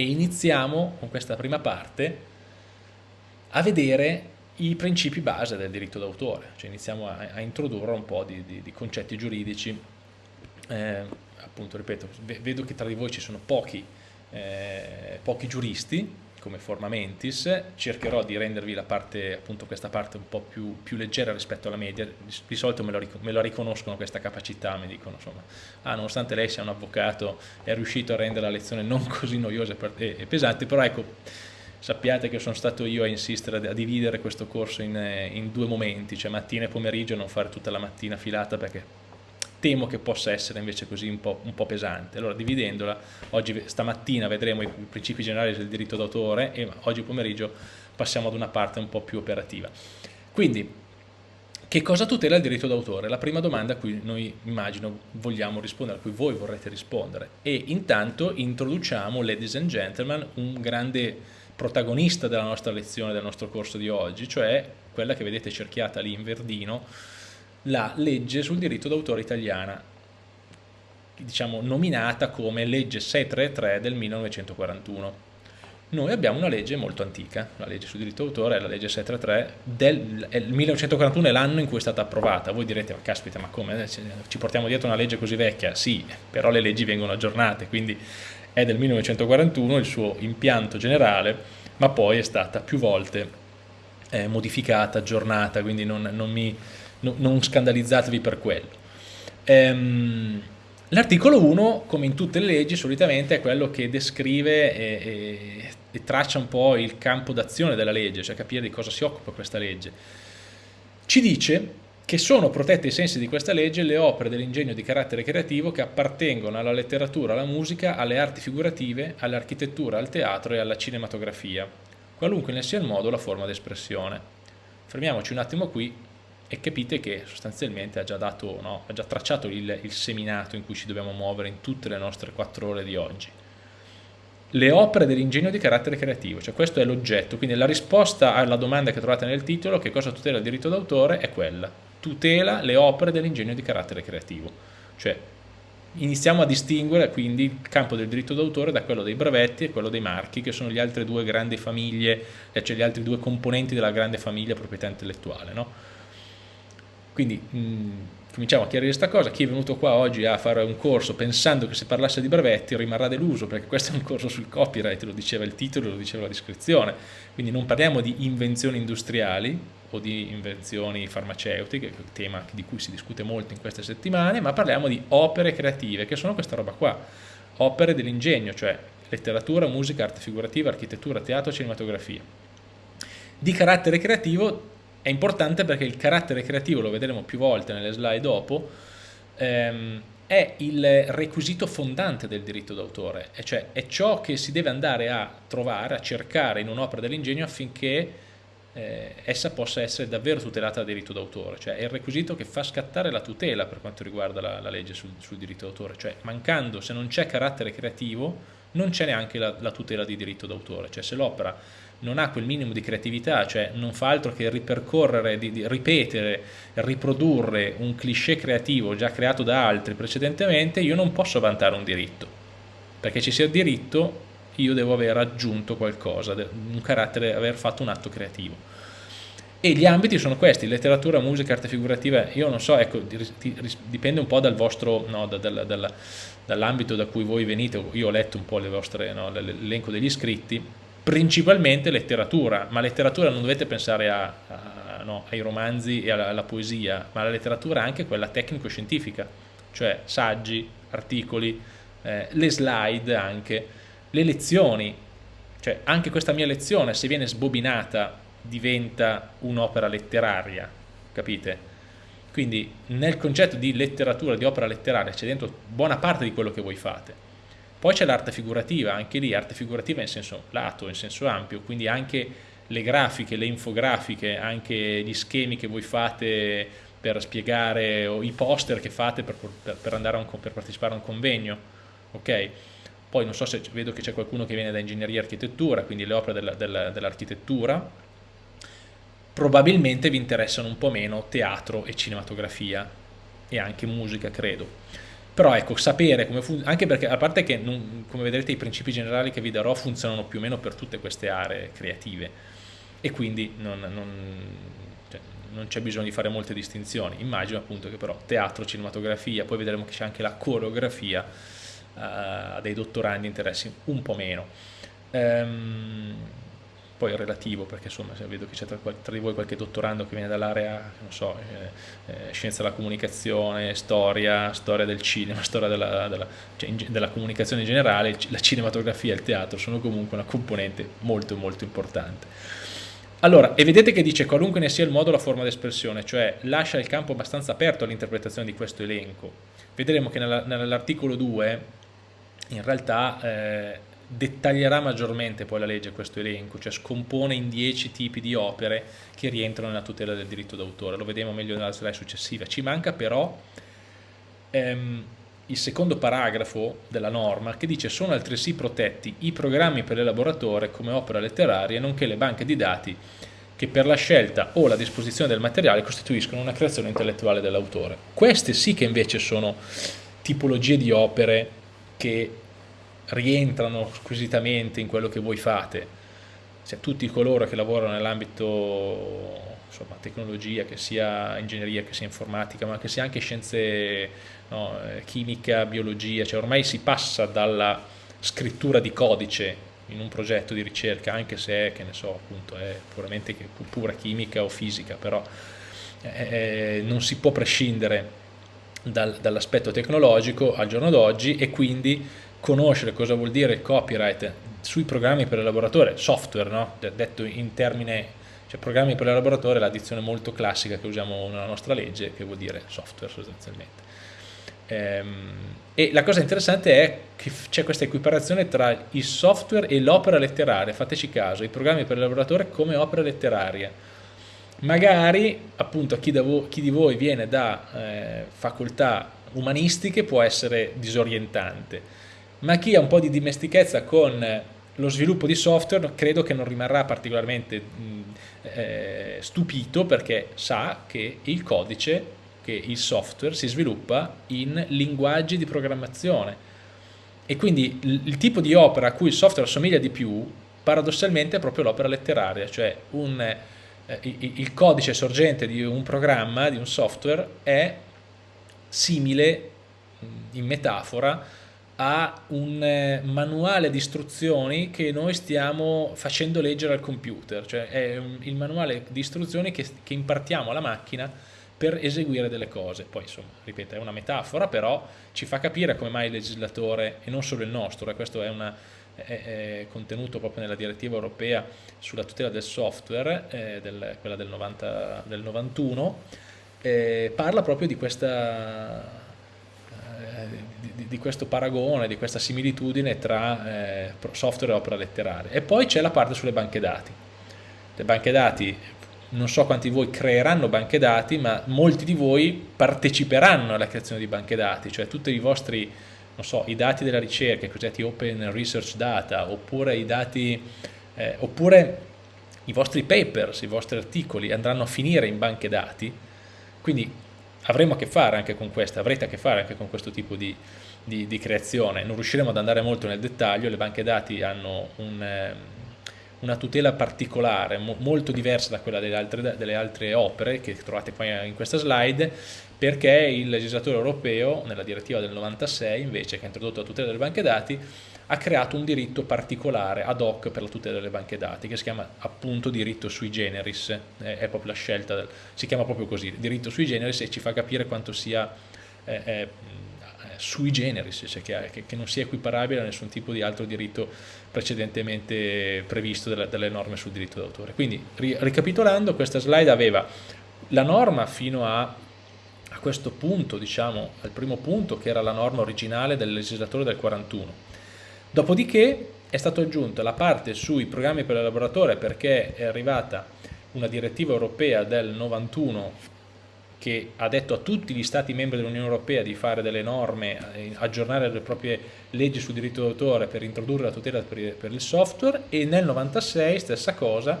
e iniziamo con questa prima parte a vedere i principi base del diritto d'autore, cioè iniziamo a, a, introdurre un po' di, di, di concetti giuridici, eh, appunto ripeto, vedo che tra di voi ci sono pochi, eh, pochi giuristi, come forma mentis, cercherò di rendervi la parte, appunto questa parte un po' più, più leggera rispetto alla media, di, solito me lo, me lo, riconoscono questa capacità, mi dicono insomma, ah, nonostante lei sia un avvocato è riuscito a rendere la lezione non così noiosa e, e pesante, però ecco, sappiate che sono stato io a insistere a dividere questo corso in, in due momenti, cioè mattina e pomeriggio, non fare tutta la mattina filata perché temo che possa essere invece così un po', un po pesante. Allora dividendola, oggi stamattina vedremo i principi generali del diritto d'autore e oggi pomeriggio passiamo ad una parte un po' più operativa. Quindi, che cosa tutela il diritto d'autore? La prima domanda a cui noi immagino vogliamo rispondere, a cui voi vorrete rispondere. E intanto introduciamo, ladies and gentlemen, un grande protagonista della nostra lezione, del nostro corso di oggi, cioè quella che vedete cerchiata lì in verdino, la legge sul diritto d'autore italiana, diciamo nominata come legge 633 del 1941. Noi abbiamo una legge molto antica, la legge sul diritto d'autore è la legge 633 del 1941 è l'anno in cui è stata approvata. Voi direte, ma caspita, ma come? Ci portiamo dietro una legge così vecchia? Sì, però le leggi vengono aggiornate, quindi è del 1941 il suo impianto generale, ma poi è stata più volte eh, modificata, aggiornata, quindi non, non mi no, non scandalizzatevi per quello. Ehm, L'articolo 1, come in tutte le leggi, solitamente è quello che descrive e, e, e traccia un po' il campo d'azione della legge, cioè capire di cosa si occupa questa legge. Ci dice che sono protette ai sensi di questa legge le opere dell'ingegno di carattere creativo che appartengono alla letteratura, alla musica, alle arti figurative, all'architettura, al teatro e alla cinematografia, qualunque ne sia il modo o la forma d'espressione. Fermiamoci un attimo qui e capite che sostanzialmente ha già, dato, no, ha già tracciato il, il, seminato in cui ci dobbiamo muovere in tutte le nostre quattro ore di oggi. Le opere dell'ingegno di carattere creativo, cioè questo è l'oggetto, quindi la risposta alla domanda che trovate nel titolo, che cosa tutela il diritto d'autore, è quella, tutela le opere dell'ingegno di carattere creativo, cioè iniziamo a distinguere quindi il campo del diritto d'autore da quello dei brevetti e quello dei marchi, che sono le altre due grandi famiglie, cioè gli altri due componenti della grande famiglia proprietà intellettuale, no? Quindi mh, mm, cominciamo a chiarire questa cosa, chi è venuto qua oggi a fare un corso pensando che si parlasse di brevetti rimarrà deluso perché questo è un corso sul copyright, lo diceva il titolo, lo diceva la descrizione, quindi non parliamo di invenzioni industriali o di invenzioni farmaceutiche, tema di cui si discute molto in queste settimane, ma parliamo di opere creative, che sono questa roba qua, opere dell'ingegno, cioè letteratura, musica, arte figurativa, architettura, teatro, cinematografia. Di carattere creativo è importante perché il carattere creativo, lo vedremo più volte nelle slide dopo, ehm, è il requisito fondante del diritto d'autore, cioè è ciò che si deve andare a trovare, a cercare in un'opera dell'ingegno affinché eh, essa possa essere davvero tutelata dal diritto d'autore, cioè è il requisito che fa scattare la tutela per quanto riguarda la, la legge sul, sul diritto d'autore, cioè mancando, se non c'è carattere creativo, non c'è neanche la, la tutela di diritto d'autore, cioè se l'opera non ha quel minimo di creatività, cioè non fa altro che ripercorrere, di, di ripetere, riprodurre un cliché creativo già creato da altri precedentemente, io non posso vantare un diritto. Perché ci sia diritto io devo aver aggiunto qualcosa, un carattere, aver fatto un atto creativo. E gli ambiti sono questi, letteratura, musica, arte figurativa, io non so, ecco, dipende un po' dal vostro, no, da, da, da, dall'ambito da cui voi venite, io ho letto un po' l'elenco degli iscritti, principalmente letteratura, ma letteratura non dovete pensare a, a, no, ai romanzi e alla, alla, poesia, ma la letteratura è anche quella tecnico-scientifica, cioè saggi, articoli, eh, le slide anche, le lezioni, cioè anche questa mia lezione se viene sbobinata diventa un'opera letteraria, capite? Quindi nel concetto di letteratura, di opera letteraria c'è dentro buona parte di quello che voi fate poi c'è l'arte figurativa, anche lì arte figurativa in senso lato, in senso ampio, quindi anche le grafiche, le infografiche, anche gli schemi che voi fate per spiegare o i poster che fate per, per, per, un, per partecipare a un convegno, ok? Poi non so se vedo che c'è qualcuno che viene da ingegneria e architettura, quindi le opere dell'architettura, dell probabilmente vi interessano un po' meno teatro e cinematografia e anche musica, credo però ecco, sapere come funziona, anche perché a parte che non, come vedrete i principi generali che vi darò funzionano più o meno per tutte queste aree creative e quindi non, non, cioè, c'è bisogno di fare molte distinzioni. Immagino appunto che però teatro, cinematografia, poi vedremo che c'è anche la coreografia, uh, a dei dottorandi interessi un po' meno. Um, poi è relativo perché insomma vedo che c'è tra, tra, di voi qualche dottorando che viene dall'area non so, eh, eh, scienza della comunicazione, storia, storia del cinema, storia della, della, cioè in, della comunicazione in generale, la cinematografia e il teatro sono comunque una componente molto molto importante. Allora, e vedete che dice qualunque ne sia il modo o la forma d'espressione, cioè lascia il campo abbastanza aperto all'interpretazione di questo elenco. Vedremo che nell'articolo 2 in realtà eh, dettaglierà maggiormente poi la legge questo elenco, cioè scompone in 10 tipi di opere che rientrano nella tutela del diritto d'autore, lo vedremo meglio nella slide successiva. Ci manca però ehm, il secondo paragrafo della norma che dice sono altresì protetti i programmi per l'elaboratore come opera letteraria nonché le banche di dati che per la scelta o la disposizione del materiale costituiscono una creazione intellettuale dell'autore. Queste sì che invece sono tipologie di opere che rientrano squisitamente in quello che voi fate, cioè tutti coloro che lavorano nell'ambito tecnologia, che sia ingegneria, che sia informatica, ma che sia anche scienze, no, eh, chimica, biologia, cioè ormai si passa dalla scrittura di codice in un progetto di ricerca, anche se è, che ne so, appunto, è puramente pura chimica o fisica, però eh, eh non si può prescindere dal, dall'aspetto tecnologico al giorno d'oggi e quindi conoscere cosa vuol dire il copyright sui programmi per l'elaboratore, software, no? detto in termine, cioè programmi per l'elaboratore è l'addizione molto classica che usiamo nella nostra legge, che vuol dire software sostanzialmente. Ehm, e la cosa interessante è che c'è questa equiparazione tra il software e l'opera letteraria, fateci caso, i programmi per l'elaboratore come opera letteraria. Magari, appunto, a chi, chi di voi viene da eh, facoltà umanistiche può essere disorientante, ma chi ha un po' di dimestichezza con lo sviluppo di software credo che non rimarrà particolarmente eh, stupito perché sa che il codice, che il software si sviluppa in linguaggi di programmazione. E quindi il, il tipo di opera a cui il software assomiglia di più paradossalmente è proprio l'opera letteraria, cioè un, eh, il codice sorgente di un programma, di un software è simile in metafora a un eh, manuale di istruzioni che noi stiamo facendo leggere al computer, cioè è il manuale di istruzioni che, che impartiamo alla macchina per eseguire delle cose. Poi insomma, ripeto, è una metafora, però ci fa capire come mai il legislatore, e non solo il nostro, e questo è, una, è, è contenuto proprio nella direttiva europea sulla tutela del software, eh, del, quella del, 90, del 91, eh, parla proprio di questa di, di, questo paragone, di questa similitudine tra eh, software e opera letteraria. E poi c'è la parte sulle banche dati. Le banche dati, non so quanti di voi creeranno banche dati, ma molti di voi parteciperanno alla creazione di banche dati, cioè tutti i vostri, non so, i dati della ricerca, i cosiddetti open research data, oppure i dati, eh, oppure i vostri papers, i vostri articoli andranno a finire in banche dati, quindi avremo a che fare anche con questo, avrete a che fare anche con questo tipo di, di, di creazione. Non riusciremo ad andare molto nel dettaglio, le banche dati hanno un, eh, una tutela particolare, mo, molto diversa da quella delle altre, delle altre opere che trovate poi in questa slide, perché il legislatore europeo, nella direttiva del 96 invece, che ha introdotto la tutela delle banche dati, ha creato un diritto particolare ad hoc per la tutela delle banche dati che si chiama appunto diritto sui generis, è proprio la scelta, del, si chiama proprio così, diritto sui generis e ci fa capire quanto sia eh, eh, sui generis, cioè che, che, non sia equiparabile a nessun tipo di altro diritto precedentemente previsto dalle, dalle norme sul diritto d'autore. Quindi ri, ricapitolando questa slide aveva la norma fino a, a questo punto, diciamo al primo punto che era la norma originale del legislatore del 41, Dopodiché è stata aggiunta la parte sui programmi per l'elaboratore perché è arrivata una direttiva europea del 91 che ha detto a tutti gli stati membri dell'Unione Europea di fare delle norme, eh, aggiornare le proprie leggi sul diritto d'autore per introdurre la tutela per il software e nel 96, stessa cosa,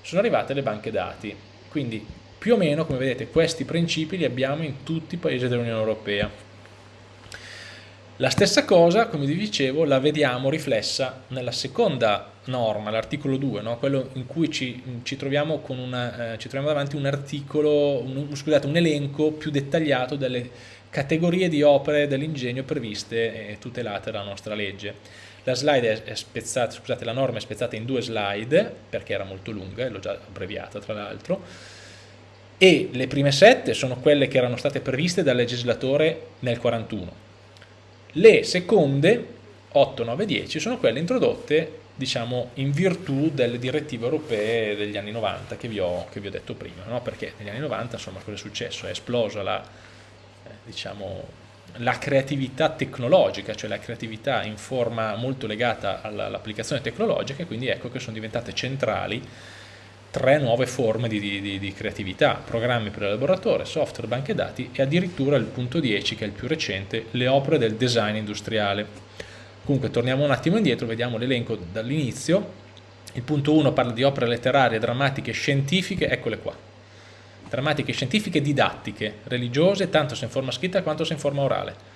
sono arrivate le banche dati. Quindi più o meno, come vedete, questi principi li abbiamo in tutti i paesi dell'Unione Europea. La stessa cosa, come vi dicevo, la vediamo riflessa nella seconda norma, l'articolo 2, no? quello in cui ci, ci, troviamo una, eh, ci, troviamo davanti un articolo, un, scusate, un elenco più dettagliato delle categorie di opere dell'ingegno previste e tutelate dalla nostra legge. La, spezzata, scusate, la norma è spezzata in due slide, perché era molto lunga, l'ho già abbreviata tra l'altro, e le prime sette sono quelle che erano state previste dal legislatore nel 41 le seconde, 8, 9, 10, sono quelle introdotte diciamo, in virtù delle direttive europee degli anni 90 che vi ho, che vi ho detto prima, no? perché negli anni 90 insomma cosa è successo? È esplosa la, eh, diciamo, la creatività tecnologica, cioè la creatività in forma molto legata all'applicazione tecnologica e quindi ecco che sono diventate centrali tre nuove forme di, di, di, creatività, programmi per l'elaboratore, software, banche dati e addirittura il punto 10 che è il più recente, le opere del design industriale. Comunque torniamo un attimo indietro, vediamo l'elenco dall'inizio, il punto 1 parla di opere letterarie, drammatiche, scientifiche, eccole qua, drammatiche, scientifiche, didattiche, religiose, tanto se in forma scritta quanto se in forma orale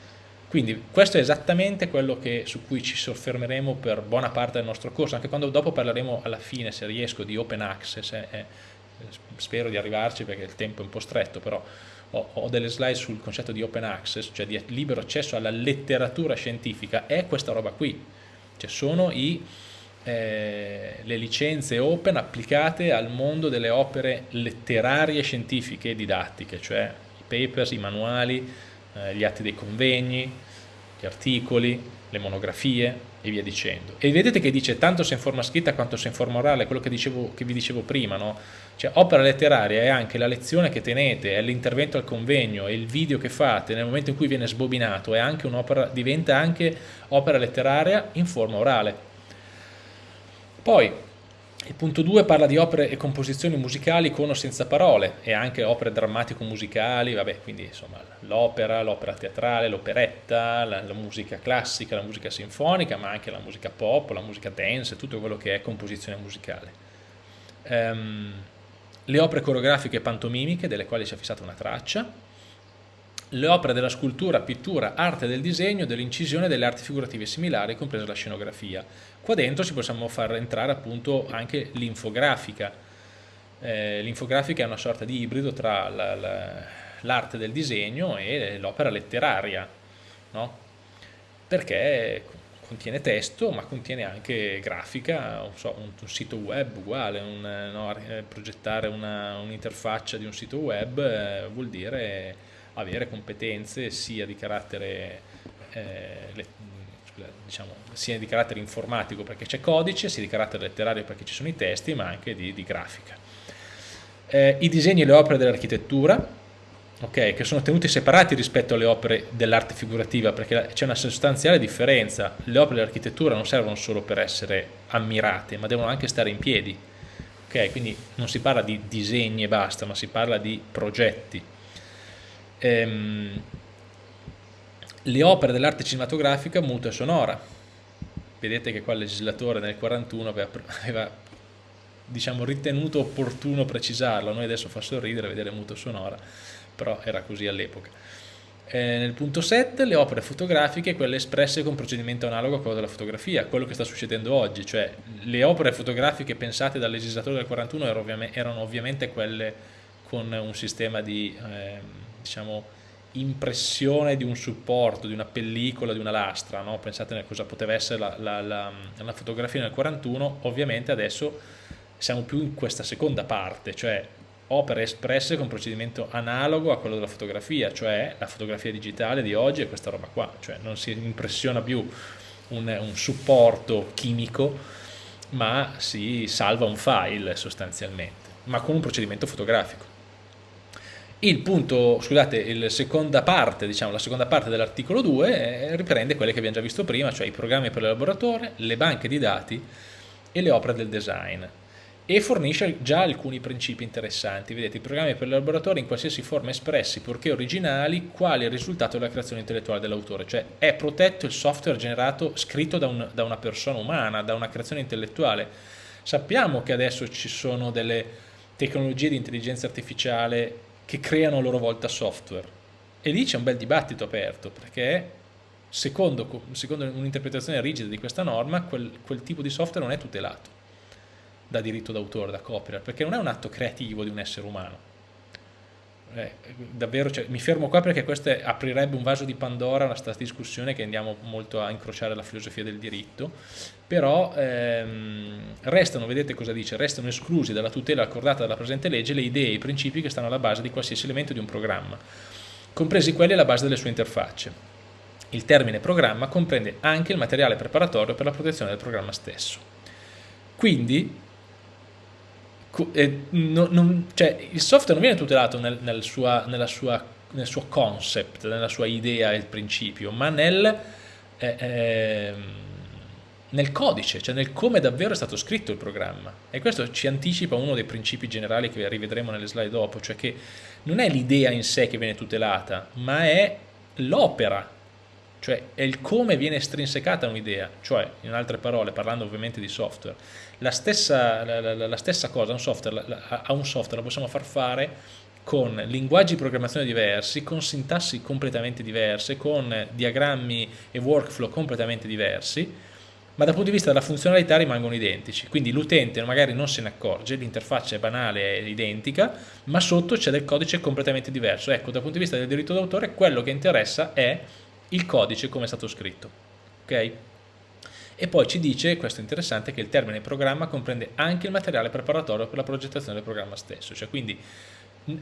quindi questo è esattamente quello che, su cui ci soffermeremo per buona parte del nostro corso, anche quando dopo parleremo alla fine, se riesco, di open access, eh, eh, spero di arrivarci perché il tempo è un po' stretto, però ho, ho, delle slide sul concetto di open access, cioè di libero accesso alla letteratura scientifica, è questa roba qui, cioè sono i, eh, le licenze open applicate al mondo delle opere letterarie, scientifiche e didattiche, cioè i papers, i manuali, eh, gli atti dei convegni, gli articoli, le monografie e via dicendo. E vedete che dice tanto se in forma scritta quanto se in forma orale, quello che, dicevo, che vi dicevo prima, no? Cioè opera letteraria è anche la lezione che tenete, è l'intervento al convegno, è il video che fate nel momento in cui viene sbobinato, è anche diventa anche opera letteraria in forma orale. Poi il punto 2 parla di opere e composizioni musicali con o senza parole e anche opere drammatico-musicali, vabbè, quindi insomma l'opera, l'opera teatrale, l'operetta, la, la, musica classica, la musica sinfonica, ma anche la musica pop, la musica dance, tutto quello che è composizione musicale. Um, le opere coreografiche e pantomimiche, delle quali si è fissata una traccia, le opere della scultura, pittura, arte del disegno, dell'incisione delle arti figurative similari, compresa la scenografia. Qua dentro ci possiamo far entrare appunto anche l'infografica. Eh, l'infografica è una sorta di ibrido tra l'arte del disegno e l'opera letteraria, no? perché contiene testo ma contiene anche grafica, so, un, un, sito web uguale, un, no, eh, progettare un'interfaccia un di un sito web eh, vuol dire avere competenze sia di carattere, eh, le, diciamo, sia di carattere informatico perché c'è codice, sia di carattere letterario perché ci sono i testi, ma anche di, di grafica. Eh, I disegni e le opere dell'architettura, okay, che sono tenuti separati rispetto alle opere dell'arte figurativa perché c'è una sostanziale differenza, le opere dell'architettura non servono solo per essere ammirate, ma devono anche stare in piedi. Okay, quindi non si parla di disegni e basta, ma si parla di progetti ehm, le opere dell'arte cinematografica muta e sonora. Vedete che qua il legislatore nel 41 aveva, aveva diciamo, ritenuto opportuno precisarlo, noi adesso fa sorridere vedere muto e sonora, però era così all'epoca. Eh, nel punto 7 le opere fotografiche, quelle espresse con procedimento analogo a quello della fotografia, quello che sta succedendo oggi, cioè le opere fotografiche pensate dal legislatore del 41 erano ovviamente, erano ovviamente quelle con un sistema di... Eh, diciamo, impressione di un supporto, di una pellicola, di una lastra, no? pensate a cosa poteva essere la, la, la, la, fotografia nel 41, ovviamente adesso siamo più in questa seconda parte, cioè opere espresse con procedimento analogo a quello della fotografia, cioè la fotografia digitale di oggi è questa roba qua, cioè non si impressiona più un, un supporto chimico, ma si salva un file sostanzialmente, ma con un procedimento fotografico. Il punto, scusate, la seconda parte, diciamo, la seconda parte dell'articolo 2 eh, riprende quelle che abbiamo già visto prima, cioè i programmi per l'elaboratore, le banche di dati e le opere del design e fornisce già alcuni principi interessanti. Vedete, i programmi per l'elaboratore in qualsiasi forma espressi, purché originali, quali è il risultato della creazione intellettuale dell'autore, cioè è protetto il software generato, scritto da, un, da una persona umana, da una creazione intellettuale. Sappiamo che adesso ci sono delle tecnologie di intelligenza artificiale che creano a loro volta software. E lì c'è un bel dibattito aperto, perché secondo, secondo un'interpretazione rigida di questa norma, quel, quel tipo di software non è tutelato da diritto d'autore, da copyright, perché non è un atto creativo di un essere umano eh, davvero, cioè, mi fermo qua perché questo aprirebbe un vaso di Pandora, una stessa discussione che andiamo molto a incrociare la filosofia del diritto, però ehm, restano, vedete cosa dice, restano esclusi dalla tutela accordata dalla presente legge le idee e i principi che stanno alla base di qualsiasi elemento di un programma, compresi quelli alla base delle sue interfacce. Il termine programma comprende anche il materiale preparatorio per la protezione del programma stesso. Quindi eh, non, cioè, il software non viene tutelato nel, nel, sua, sua, nel, suo concept, nella sua idea e principio, ma nel, eh, eh, nel codice, cioè nel come davvero è stato scritto il programma. E questo ci anticipa uno dei principi generali che rivedremo nelle slide dopo, cioè che non è l'idea in sé che viene tutelata, ma è l'opera cioè è il come viene estrinsecata un'idea, cioè in altre parole, parlando ovviamente di software, la stessa, la, la, la stessa cosa un software, a un software la possiamo far fare con linguaggi di programmazione diversi, con sintassi completamente diverse, con diagrammi e workflow completamente diversi, ma dal punto di vista della funzionalità rimangono identici, quindi l'utente magari non se ne accorge, l'interfaccia è banale, è identica, ma sotto c'è del codice completamente diverso. Ecco, dal punto di vista del diritto d'autore quello che interessa è il codice come è stato scritto. ok? E poi ci dice, questo è interessante, che il termine programma comprende anche il materiale preparatorio per la progettazione del programma stesso, cioè quindi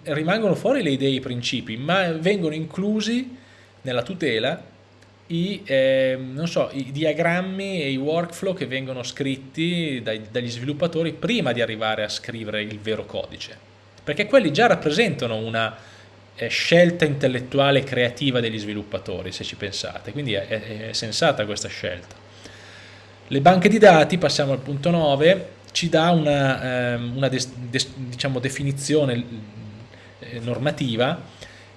rimangono fuori le idee e i principi, ma vengono inclusi nella tutela i, eh, so, i diagrammi e i workflow che vengono scritti dai, dagli sviluppatori prima di arrivare a scrivere il vero codice, perché quelli già rappresentano una scelta intellettuale e creativa degli sviluppatori, se ci pensate, quindi è, è, è sensata questa scelta. Le banche di dati, passiamo al punto 9, ci dà una, ehm, una des, des, diciamo, definizione eh, normativa,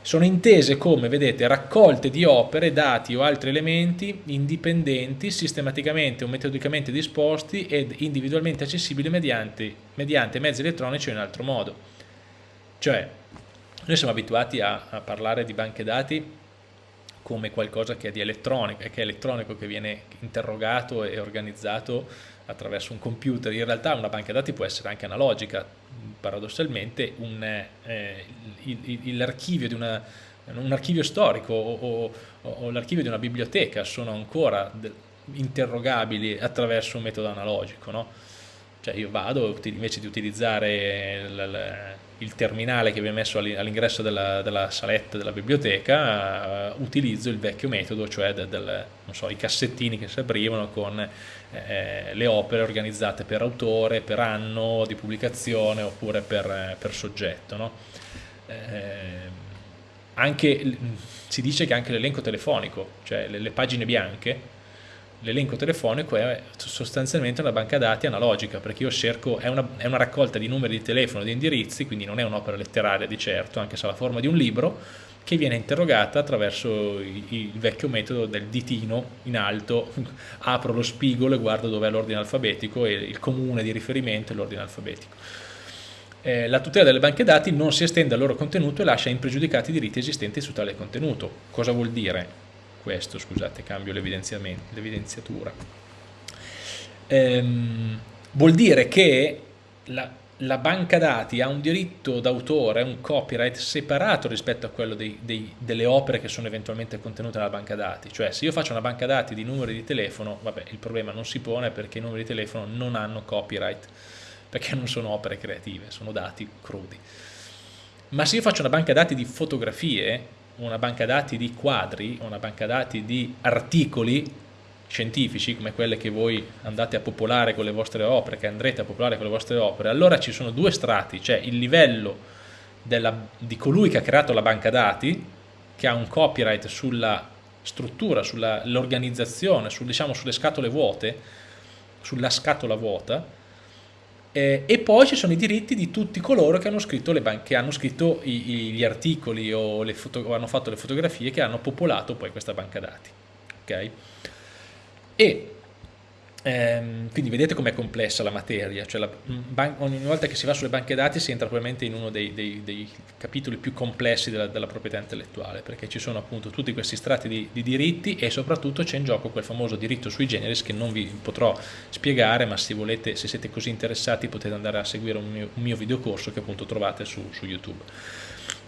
sono intese come, vedete, raccolte di opere, dati o altri elementi indipendenti, sistematicamente o metodicamente disposti ed individualmente accessibili mediante, mediante mezzi elettronici o in altro modo. Cioè, noi siamo abituati a, a parlare di banche dati come qualcosa che è di elettronico, che è elettronico, che viene interrogato e organizzato attraverso un computer. In realtà una banca dati può essere anche analogica, paradossalmente eh, l'archivio di una, un archivio storico o, o, o l'archivio di una biblioteca sono ancora interrogabili attraverso un metodo analogico. No? Cioè io vado, invece di utilizzare il terminale che viene messo all'ingresso della, della, saletta della biblioteca, uh, utilizzo il vecchio metodo, cioè del, del, so, i cassettini che si aprivano con eh, le opere organizzate per autore, per anno di pubblicazione oppure per, per soggetto. No? Eh, anche, si dice che anche l'elenco telefonico, cioè le, le pagine bianche, l'elenco telefonico è sostanzialmente una banca dati analogica perché io cerco, è una, è una raccolta di numeri di telefono di indirizzi, quindi non è un'opera letteraria di certo, anche se ha la forma di un libro, che viene interrogata attraverso il, il vecchio metodo del ditino in alto, apro lo spigolo e guardo dove è l'ordine alfabetico e il comune di riferimento è l'ordine alfabetico. Eh, la tutela delle banche dati non si estende al loro contenuto e lascia impregiudicati i diritti esistenti su tale contenuto. Cosa vuol dire? Questo, scusate, cambio l'evidenziatura. Ehm, vuol dire che la, la, banca dati ha un diritto d'autore, un copyright separato rispetto a quello dei, dei, delle opere che sono eventualmente contenute nella banca dati. Cioè se io faccio una banca dati di numeri di telefono, vabbè, il problema non si pone perché i numeri di telefono non hanno copyright, perché non sono opere creative, sono dati crudi. Ma se io faccio una banca dati di fotografie, una banca dati di quadri, una banca dati di articoli scientifici come quelle che voi andate a popolare con le vostre opere, che andrete a popolare con le vostre opere, allora ci sono due strati, cioè il livello della, di colui che ha creato la banca dati, che ha un copyright sulla struttura, sull'organizzazione, sul, diciamo, sulle scatole vuote, sulla scatola vuota, eh, e poi ci sono i diritti di tutti coloro che hanno scritto, le che hanno scritto i, gli articoli o, o, hanno fatto le fotografie che hanno popolato poi questa banca dati. Okay? E Ehm, quindi vedete com'è complessa la materia, cioè la, ogni volta che si va sulle banche dati si entra probabilmente in uno dei, dei, dei capitoli più complessi della, della, proprietà intellettuale, perché ci sono appunto tutti questi strati di, di diritti e soprattutto c'è in gioco quel famoso diritto sui generis che non vi potrò spiegare, ma se, volete, se siete così interessati potete andare a seguire un mio, un mio videocorso che appunto trovate su, su YouTube.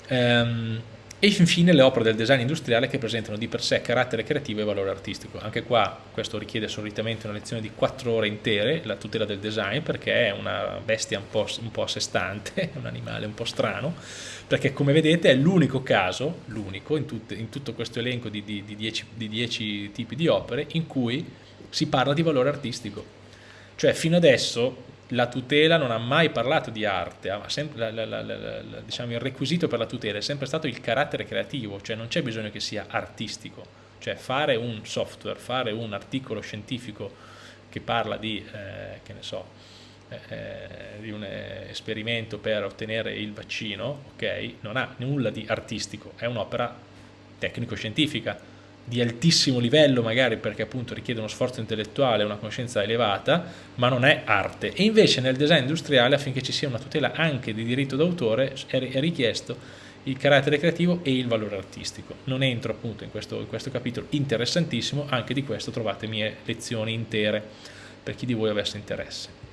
Um, e infine le opere del design industriale che presentano di per sé carattere creativo e valore artistico. Anche qua questo richiede solitamente una lezione di 4 ore intere, la tutela del design, perché è una bestia un po', un po a sé stante, un animale un po' strano, perché come vedete è l'unico caso, l'unico in, in, tutto questo elenco di 10 tipi di opere, in cui si parla di valore artistico. Cioè fino adesso la tutela non ha mai parlato di arte, la, la, la, diciamo, il requisito per la tutela è sempre stato il carattere creativo, cioè non c'è bisogno che sia artistico, cioè fare un software, fare un articolo scientifico che parla di, eh, che so, eh, eh di un eh, esperimento per ottenere il vaccino, ok, non ha nulla di artistico, è un'opera tecnico-scientifica, di altissimo livello magari perché appunto richiede uno sforzo intellettuale, una conoscenza elevata, ma non è arte. E invece nel design industriale affinché ci sia una tutela anche di diritto d'autore è richiesto il carattere creativo e il valore artistico. Non entro appunto in questo, in questo capitolo interessantissimo, anche di questo trovate mie lezioni intere per chi di voi avesse interesse.